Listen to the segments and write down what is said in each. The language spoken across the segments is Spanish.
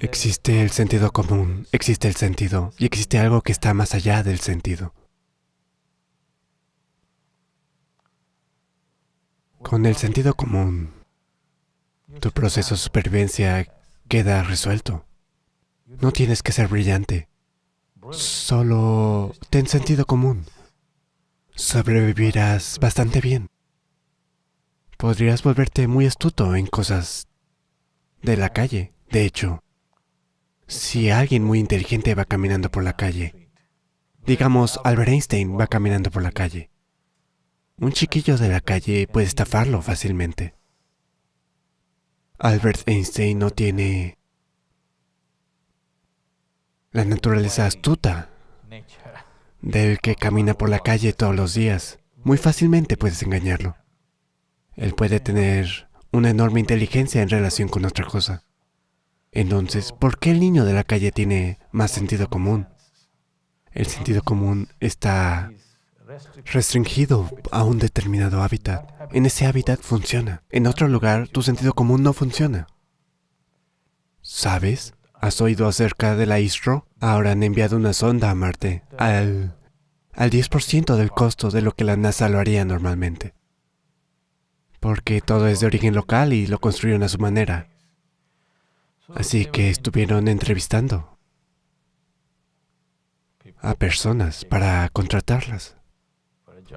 Existe el sentido común, existe el sentido, y existe algo que está más allá del sentido. Con el sentido común, tu proceso de supervivencia queda resuelto. No tienes que ser brillante. Solo ten sentido común. Sobrevivirás bastante bien. Podrías volverte muy astuto en cosas de la calle. De hecho, si alguien muy inteligente va caminando por la calle, digamos Albert Einstein va caminando por la calle, un chiquillo de la calle puede estafarlo fácilmente. Albert Einstein no tiene la naturaleza astuta del que camina por la calle todos los días. Muy fácilmente puedes engañarlo. Él puede tener una enorme inteligencia en relación con otra cosa. Entonces, ¿por qué el niño de la calle tiene más sentido común? El sentido común está restringido a un determinado hábitat. En ese hábitat funciona. En otro lugar, tu sentido común no funciona. ¿Sabes? ¿Has oído acerca de la ISRO? Ahora han enviado una sonda a Marte al, al 10% del costo de lo que la NASA lo haría normalmente. Porque todo es de origen local y lo construyeron a su manera. Así que estuvieron entrevistando a personas para contratarlas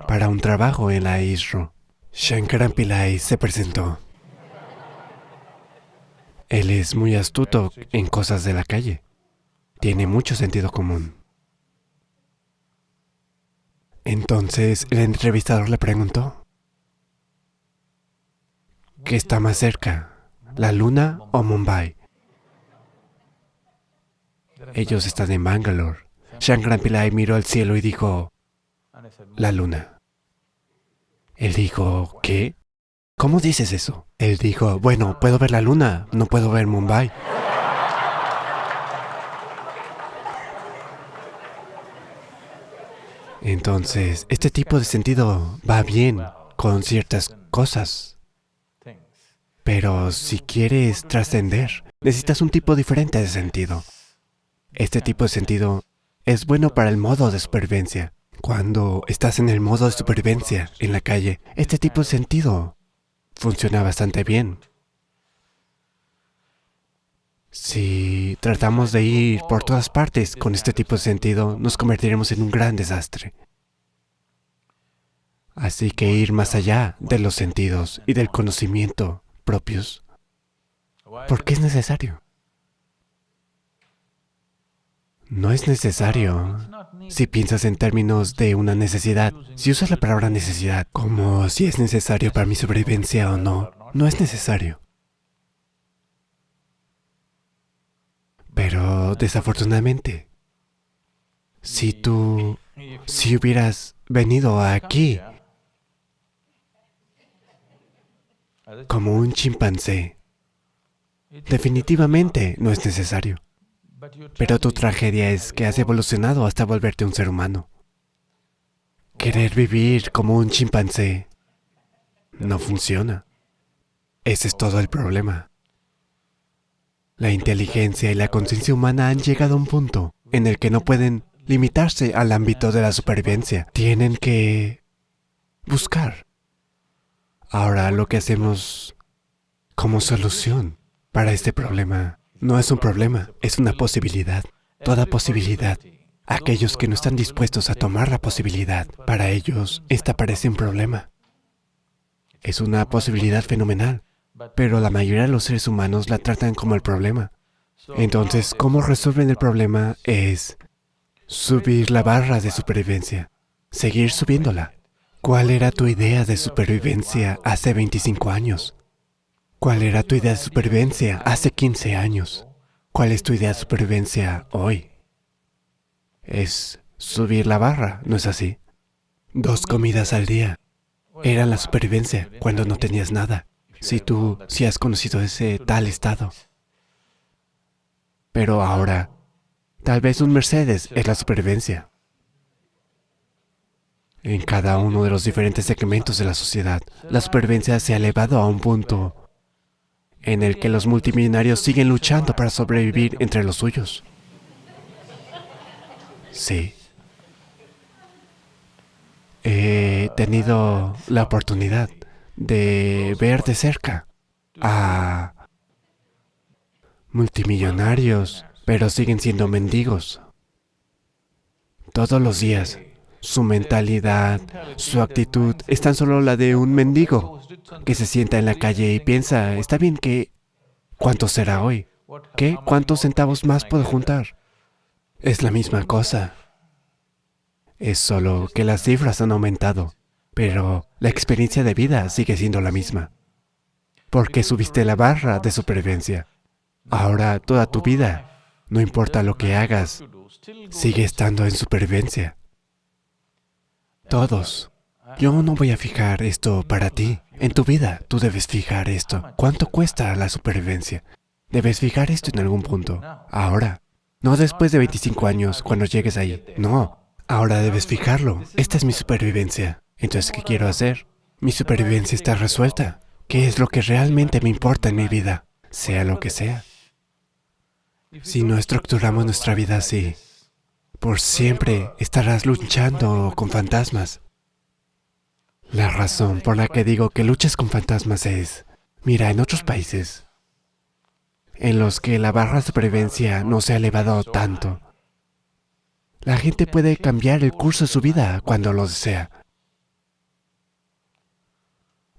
para un trabajo en la ISRO. Shankaran Pillai se presentó. Él es muy astuto en cosas de la calle. Tiene mucho sentido común. Entonces el entrevistador le preguntó, ¿qué está más cerca, la luna o Mumbai? Ellos están en Bangalore. Shankaran Pillai miró al cielo y dijo, la luna. Él dijo, ¿qué? ¿Cómo dices eso? Él dijo, bueno, puedo ver la luna, no puedo ver Mumbai. Entonces, este tipo de sentido va bien con ciertas cosas. Pero si quieres trascender, necesitas un tipo diferente de sentido. Este tipo de sentido es bueno para el modo de supervivencia. Cuando estás en el modo de supervivencia en la calle, este tipo de sentido funciona bastante bien. Si tratamos de ir por todas partes con este tipo de sentido, nos convertiremos en un gran desastre. Así que ir más allá de los sentidos y del conocimiento propios, ¿por qué es necesario? No es necesario. Si piensas en términos de una necesidad, si usas la palabra necesidad como si es necesario para mi sobrevivencia o no, no es necesario. Pero desafortunadamente, si tú, si hubieras venido aquí como un chimpancé, definitivamente no es necesario. Pero tu tragedia es que has evolucionado hasta volverte un ser humano. Querer vivir como un chimpancé no funciona. Ese es todo el problema. La inteligencia y la conciencia humana han llegado a un punto en el que no pueden limitarse al ámbito de la supervivencia. Tienen que buscar. Ahora lo que hacemos como solución para este problema no es un problema, es una posibilidad. Toda posibilidad. Aquellos que no están dispuestos a tomar la posibilidad, para ellos, esta parece un problema. Es una posibilidad fenomenal, pero la mayoría de los seres humanos la tratan como el problema. Entonces, ¿cómo resuelven el problema? Es subir la barra de supervivencia, seguir subiéndola. ¿Cuál era tu idea de supervivencia hace 25 años? ¿Cuál era tu idea de supervivencia hace 15 años? ¿Cuál es tu idea de supervivencia hoy? Es subir la barra, ¿no es así? Dos comidas al día. Era la supervivencia cuando no tenías nada. Si tú, si has conocido ese tal estado. Pero ahora, tal vez un Mercedes es la supervivencia. En cada uno de los diferentes segmentos de la sociedad, la supervivencia se ha elevado a un punto en el que los multimillonarios siguen luchando para sobrevivir entre los suyos. Sí. He tenido la oportunidad de ver de cerca a multimillonarios, pero siguen siendo mendigos. Todos los días, su mentalidad, su actitud es tan solo la de un mendigo que se sienta en la calle y piensa, está bien que... ¿Cuánto será hoy? ¿Qué? ¿Cuántos centavos más puedo juntar? Es la misma cosa. Es solo que las cifras han aumentado, pero la experiencia de vida sigue siendo la misma. Porque subiste la barra de supervivencia. Ahora toda tu vida, no importa lo que hagas, sigue estando en supervivencia. Todos. Yo no voy a fijar esto para ti. En tu vida, tú debes fijar esto. ¿Cuánto cuesta la supervivencia? Debes fijar esto en algún punto. Ahora. No después de 25 años, cuando llegues ahí. No. Ahora debes fijarlo. Esta es mi supervivencia. Entonces, ¿qué quiero hacer? Mi supervivencia está resuelta. ¿Qué es lo que realmente me importa en mi vida? Sea lo que sea. Si no estructuramos nuestra vida así, por siempre estarás luchando con fantasmas. La razón por la que digo que luchas con fantasmas es, mira, en otros países, en los que la barra de supervivencia no se ha elevado tanto, la gente puede cambiar el curso de su vida cuando lo desea.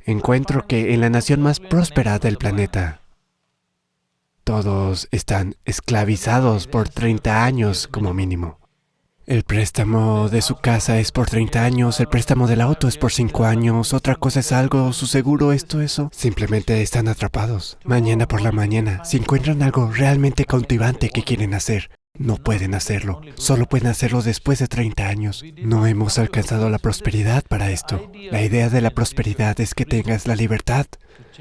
Encuentro que en la nación más próspera del planeta, todos están esclavizados por 30 años como mínimo. El préstamo de su casa es por 30 años, el préstamo del auto es por 5 años, otra cosa es algo, su seguro, esto, eso. Simplemente están atrapados. Mañana por la mañana, si encuentran algo realmente cautivante que quieren hacer, no pueden hacerlo. Solo pueden hacerlo después de 30 años. No hemos alcanzado la prosperidad para esto. La idea de la prosperidad es que tengas la libertad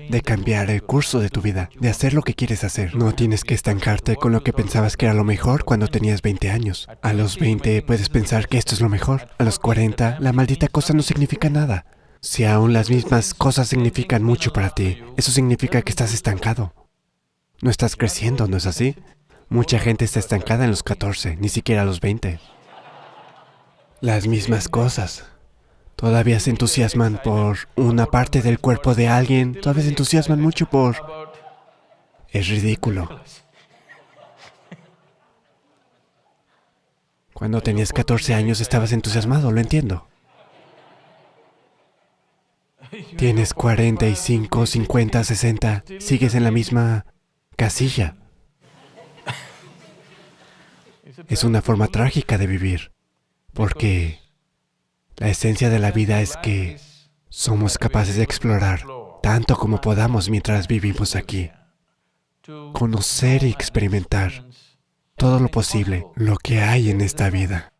de cambiar el curso de tu vida, de hacer lo que quieres hacer. No tienes que estancarte con lo que pensabas que era lo mejor cuando tenías 20 años. A los 20 puedes pensar que esto es lo mejor. A los 40, la maldita cosa no significa nada. Si aún las mismas cosas significan mucho para ti, eso significa que estás estancado. No estás creciendo, ¿no es así? Mucha gente está estancada en los 14, ni siquiera los 20. Las mismas cosas. Todavía se entusiasman por una parte del cuerpo de alguien, todavía se entusiasman mucho por... Es ridículo. Cuando tenías 14 años estabas entusiasmado, lo entiendo. Tienes 45, 50, 60, sigues en la misma casilla. Es una forma trágica de vivir, porque la esencia de la vida es que somos capaces de explorar tanto como podamos mientras vivimos aquí. Conocer y experimentar todo lo posible, lo que hay en esta vida.